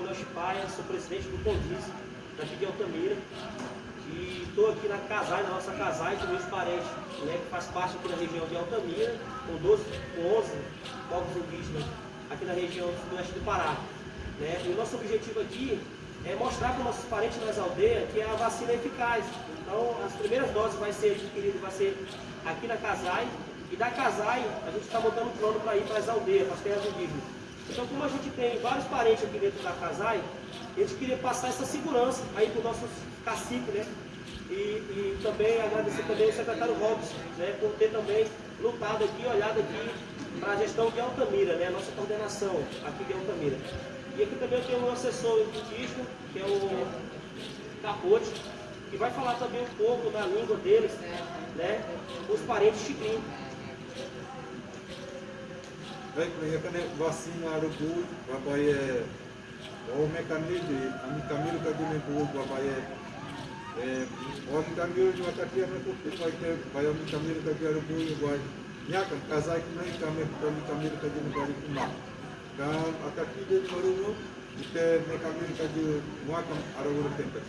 Léo Chipaia, sou presidente do Condiz, daqui de Altamira. E estou aqui na Casai, na nossa Casai, com meus parentes, né, que faz parte aqui da região de Altamira, com 12, com 11 povos indígenas aqui na região do oeste do Pará. Né? E o nosso objetivo aqui é mostrar para os nossos parentes nas aldeias que a vacina é eficaz. Então, as primeiras doses vai ser adquiridas, vai ser aqui na Casai, e da Casai a gente está montando um plano para ir para as aldeias, para as terras indígenas. Então, como a gente tem vários parentes aqui dentro da Casai, a gente queria passar essa segurança aí para os nossos caciques, né? E, e, também agradecer também ao secretário Robson, né, por ter também lutado aqui, olhado aqui para a gestão de Altamira, né, a nossa coordenação aqui de Altamira. E aqui também eu tenho um assessor indígena, que é o Capote, que vai falar também um pouco da língua deles, né, os parentes chiquinhos. Right, we have a vaccine out of pool, by a home community, and community in pool by a one community what I can put it like a by a community out of pool by Yak, as I can make come from community in Barikuma. Kam Akaki did Maruno, the community Wakam Arawur Tempest.